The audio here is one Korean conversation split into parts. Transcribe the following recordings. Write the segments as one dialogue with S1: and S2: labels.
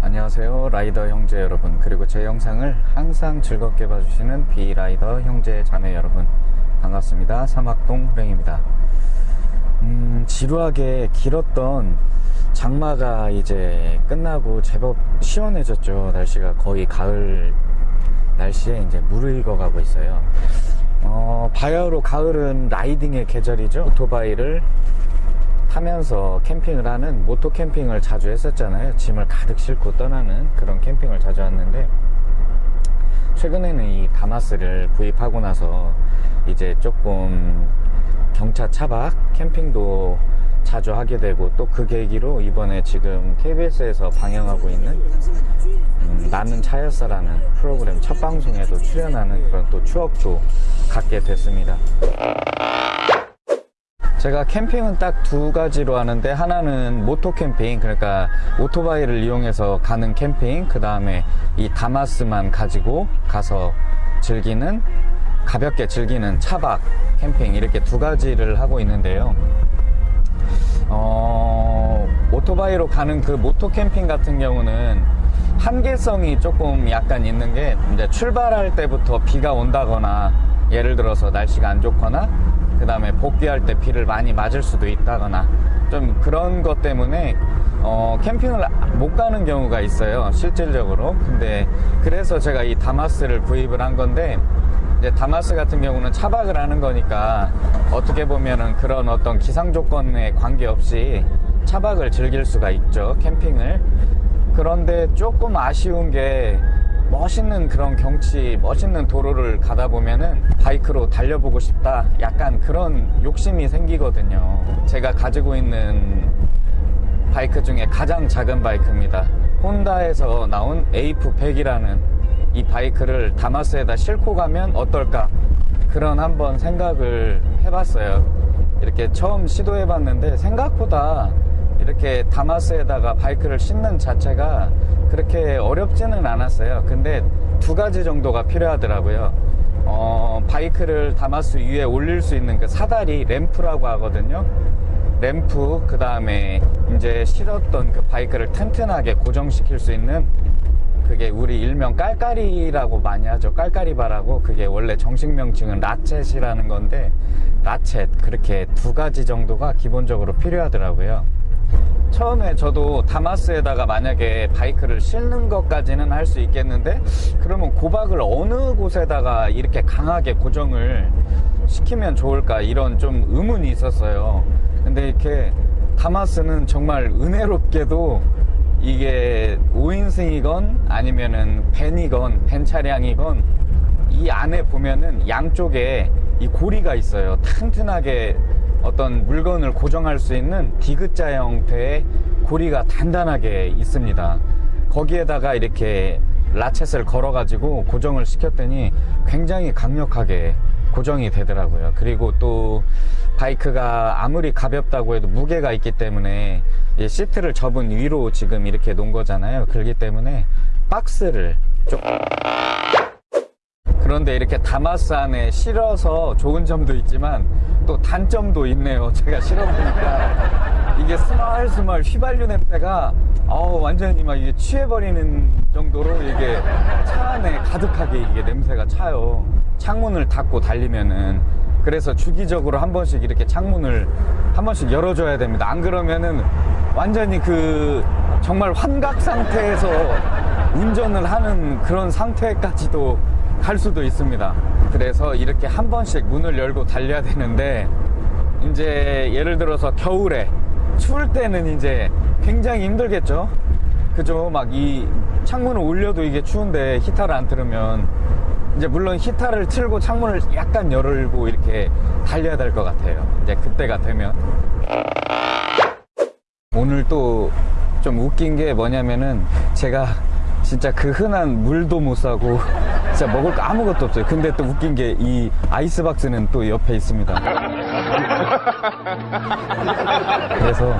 S1: 안녕하세요 라이더 형제 여러분. 그리고 제 영상을 항상 즐겁게 봐주시는 비라이더 형제 자매 여러분. 반갑습니다. 사막동 호랭입니다. 음, 지루하게 길었던 장마가 이제 끝나고 제법 시원해졌죠. 날씨가 거의 가을 날씨에 이제 무르익어 가고 있어요. 어, 바야흐로 가을은 라이딩의 계절이죠. 오토바이를 타면서 캠핑을 하는 모토 캠핑을 자주 했었잖아요. 짐을 가득 싣고 떠나는 그런 캠핑을 자주 했는데 최근에는 이 다마스를 구입하고 나서 이제 조금 경차 차박 캠핑도 자주 하게 되고 또 그 계기로 이번에 지금 KBS에서 방영하고 있는 음, 나는 차였어라는 프로그램 첫 방송에도 출연하는 그런 또 추억도 갖게 됐습니다 제가 캠핑은 딱 두 가지로 하는데 하나는 모토 캠핑 그러니까 오토바이를 이용해서 가는 캠핑 그 다음에 이 다마스만 가지고 가서 즐기는 가볍게 즐기는 차박 캠핑 이렇게 두 가지를 하고 있는데요. 어, 오토바이로 가는 그 모토 캠핑 같은 경우는 한계성이 조금 약간 있는 게 이제 출발할 때부터 비가 온다거나 예를 들어서 날씨가 안 좋거나 그 다음에 복귀할 때 비를 많이 맞을 수도 있다거나 좀 그런 것 때문에 어, 캠핑을 못 가는 경우가 있어요 실질적으로. 근데 그래서 제가 이 다마스를 구입을 한 건데 이제 다마스 같은 경우는 차박을 하는 거니까 어떻게 보면은 그런 어떤 기상 조건에 관계없이 차박을 즐길 수가 있죠 캠핑을. 그런데 조금 아쉬운 게 멋있는 그런 경치 멋있는 도로를 가다 보면은 바이크로 달려보고 싶다. 약간 그런 욕심이 생기거든요. 제가 가지고 있는 바이크 중에 가장 작은 바이크입니다. 혼다에서 나온 AF100이라는 이 바이크를 다마스에다 싣고 가면 어떨까? 그런 한번 생각을 해봤어요. 이렇게 처음 시도해 봤는데 생각보다 이렇게 다마스에다가 바이크를 싣는 자체가 그렇게 어렵지는 않았어요. 근데 두 가지 정도가 필요하더라고요. 어, 바이크를 다마스 위에 올릴 수 있는 그 사다리 램프라고 하거든요. 램프 그 다음에 이제 실었던 그 바이크를 튼튼하게 고정시킬 수 있는 그게 우리 일명 깔깔이라고 많이 하죠. 깔깔이바라고. 그게 원래 정식 명칭은 라쳇이라는 건데 라쳇 그렇게 두 가지 정도가 기본적으로 필요하더라고요 처음에 저도 다마스에다가 만약에 바이크를 싣는 것까지는 할 수 있겠는데 그러면 고박을 어느 곳에다가 이렇게 강하게 고정을 시키면 좋을까 이런 좀 의문이 있었어요. 근데 이렇게 다마스는 정말 은혜롭게도 이게 5인승이건 아니면은 벤이건 벤 차량이건 이 안에 보면은 양쪽에 이 고리가 있어요. 튼튼하게 어떤 물건을 고정할 수 있는 디귿자 형태의 고리가 단단하게 있습니다. 거기에다가 이렇게 라쳇을 걸어 가지고 고정을 시켰더니 굉장히 강력하게 고정이 되더라고요. 그리고 또 바이크가 아무리 가볍다고 해도 무게가 있기 때문에 시트를 접은 위로 지금 이렇게 놓은 거잖아요. 그렇기 때문에 박스를 좀 그런데 이렇게 다마스 안에 실어서 좋은 점도 있지만 또 단점도 있네요. 제가 실어보니까. 이게 스멀스멀 휘발유 냄새가 어 완전히 막 이게 취해버리는 정도로 이게 차 안에 가득하게 이게 냄새가 차요. 창문을 닫고 달리면은. 그래서 주기적으로 한 번씩 이렇게 창문을 한 번씩 열어줘야 됩니다. 안 그러면은 완전히 그 정말 환각 상태에서 운전을 하는 그런 상태까지도 갈 수도 있습니다. 그래서 이렇게 한 번씩 문을 열고 달려야 되는데 이제 예를 들어서 겨울에 추울 때는 이제 굉장히 힘들겠죠? 그죠? 막 이 창문을 올려도 이게 추운데 히터를 안 틀으면 이제 물론 히터를 틀고 창문을 약간 열고 이렇게 달려야 될 것 같아요. 이제 그때가 되면. 오늘 또 좀 웃긴 게 뭐냐면은 제가 진짜 그 흔한 물도 못 사고 진짜 먹을 거 아무것도 없어요. 근데 또 웃긴 게 이 아이스박스는 또 옆에 있습니다. 그래서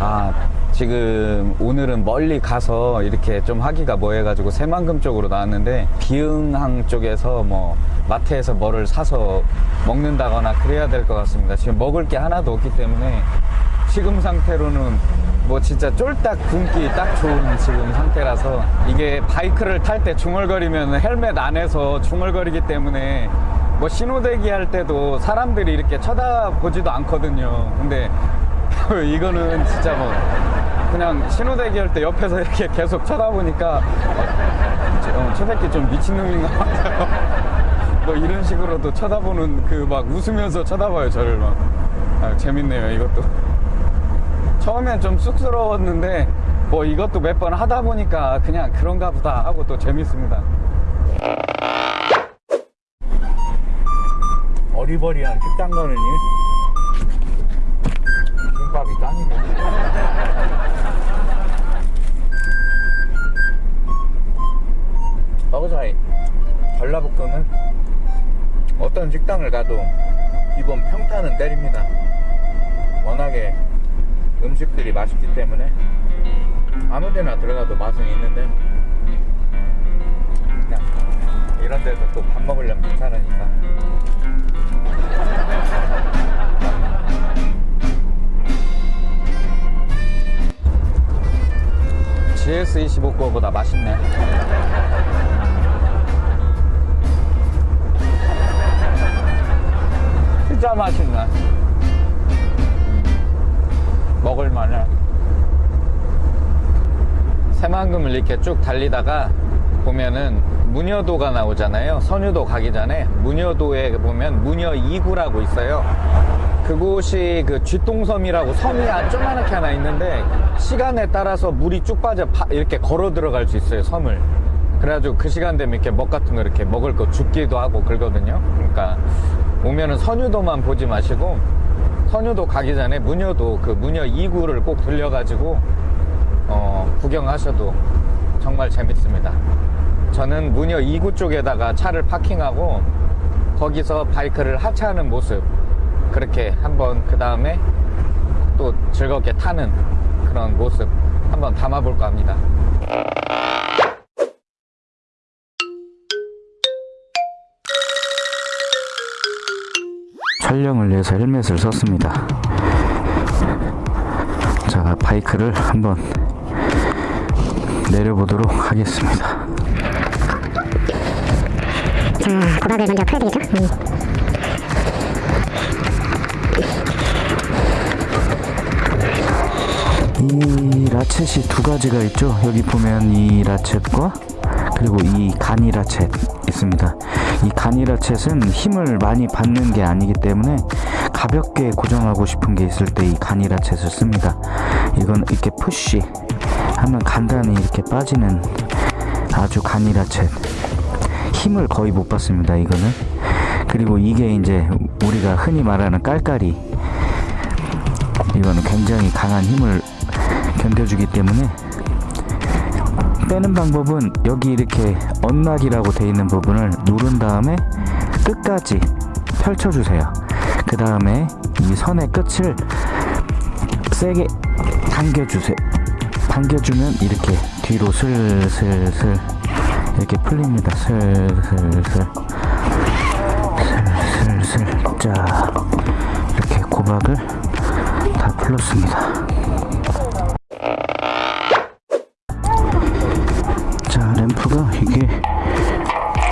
S1: 아 지금 오늘은 멀리 가서 이렇게 좀 하기가 뭐 해가지고 새만금 쪽으로 나왔는데 비흥항 쪽에서 뭐 마트에서 뭐를 사서 먹는다거나 그래야 될 것 같습니다. 지금 먹을 게 하나도 없기 때문에 지금 상태로는 뭐 진짜 쫄딱 굶기 딱 좋은 지금 상태라서 이게 바이크를 탈 때 중얼거리면 헬멧 안에서 중얼거리기 때문에 뭐 신호대기 할 때도 사람들이 이렇게 쳐다보지도 않거든요. 근데 이거는 진짜 뭐 그냥 신호대기 할 때 옆에서 이렇게 계속 쳐다보니까 어, 저 새끼 좀 미친놈인가 봐요. 뭐 이런 식으로도 쳐다보는 그 막 웃으면서 쳐다봐요 저를 막 아, 재밌네요 이것도 처음엔 좀 쑥스러웠는데 뭐 이것도 몇 번 하다 보니까 그냥 그런가 보다 하고 또 재밌습니다.
S2: 어리버리한 식당 가느니? 김밥이 짱이네. 버그사이 전라북도는 어떤 식당을 가도 기본 평타는 때립니다 맛있기 때문에 아무 데나 들어가도 맛은 있는데 이런 데서 또 밥 먹으려면 괜찮으니까.
S1: GS25 거보다 맛있네. 진짜 맛있네 새만금을 이렇게 쭉 달리다가 보면은 문여도가 나오잖아요. 선유도 가기 전에 문여도에 보면 문여 2구라고 있어요. 그곳이 그 쥐똥섬이라고 섬이 아- 조그맣게 하나 있는데 시간에 따라서 물이 쭉 빠져 파- 이렇게 걸어 들어갈 수 있어요 섬을. 그래가지고 그 시간 되면 이렇게 먹 같은 거 이렇게 먹을 거 줍기도 하고 그러거든요. 그러니까 오면은 선유도만 보지 마시고 선유도 가기 전에 문여도 그 문여 2구를 꼭 들려가지고 어, 구경하셔도 정말 재밌습니다 저는 문여 2구 쪽에다가 차를 파킹하고 거기서 바이크를 하차하는 모습 그렇게 한번 그 다음에 또 즐겁게 타는 그런 모습 한번 담아볼까 합니다
S3: 촬영을 위해서 헬멧을 썼습니다. 자, 바이크를 한번 내려보도록 하겠습니다.
S4: 자, 고박을 먼저 풀어야 되겠죠? 음.
S3: 이 라쳇이 두 가지가 있죠. 여기 보면 이 라쳇과 그리고 이 간이 라쳇 있습니다. 이 간이 라쳇은 힘을 많이 받는 게 아니기 때문에 가볍게 고정하고 싶은 게 있을 때이 간이 라쳇을 씁니다. 이건 이렇게 푸시 하면 간단히 이렇게 빠지는 아주 간이 라쳇 힘을 거의 못 받습니다. 이거는 그리고 이게 이제 우리가 흔히 말하는 깔깔이 이거는 굉장히 강한 힘을 견뎌주기 때문에 빼는 방법은 여기 이렇게 언락이라고 되어 있는 부분을 누른 다음에 끝까지 펼쳐주세요. 그 다음에 이 선의 끝을 세게 당겨주세요. 당겨주면 이렇게 뒤로 슬슬슬 이렇게 풀립니다. 슬슬슬 슬슬슬 자 이렇게 고박을 다 풀었습니다. 자 램프가 이게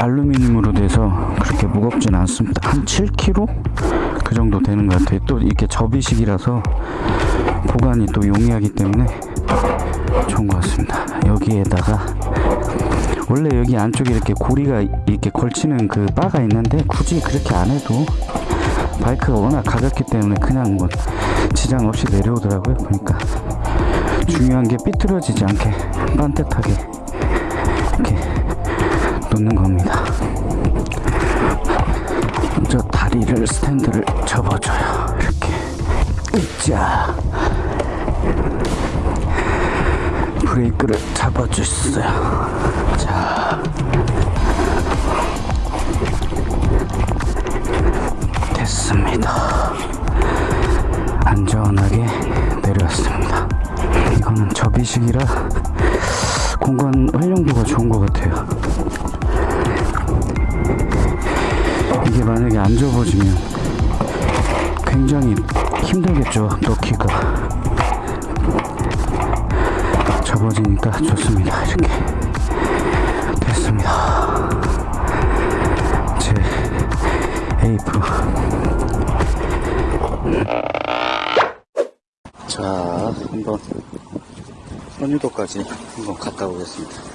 S3: 알루미늄으로 돼서 그렇게 무겁진 않습니다 한 7kg 그 정도 되는 것 같아요 또 이렇게 접이식이라서 보관이 또 용이하기 때문에 좋은 것 같습니다 여기에다가 원래 여기 안쪽에 이렇게 고리가 이렇게 걸치는 그 바가 있는데 굳이 그렇게 안 해도 바이크가 워낙 가볍기 때문에 그냥 뭐 지장 없이 내려오더라고요 보니까 중요한 게 삐뚤어지지 않게 반듯하게 이렇게 놓는 겁니다. 먼저 다리를 스탠드를 접어줘요. 이렇게 으쌰 브레이크를 잡아주세요. 자 됐습니다. 안전하게 내려왔습니다. 이거는 접이식이라 공간 활용도가 좋은 것 같아요. 이게 만약에 안 접어지면 굉장히 힘들겠죠, 넣기가. 떨어지니까 좋습니다. 이렇게 됐습니다. 제 에이프. 자, 한번 선유도까지 한번 갔다 오겠습니다.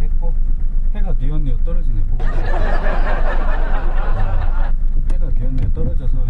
S3: 했고 해가 뒤었네요 떨어지네. 해가 뒤었네요 떨어져서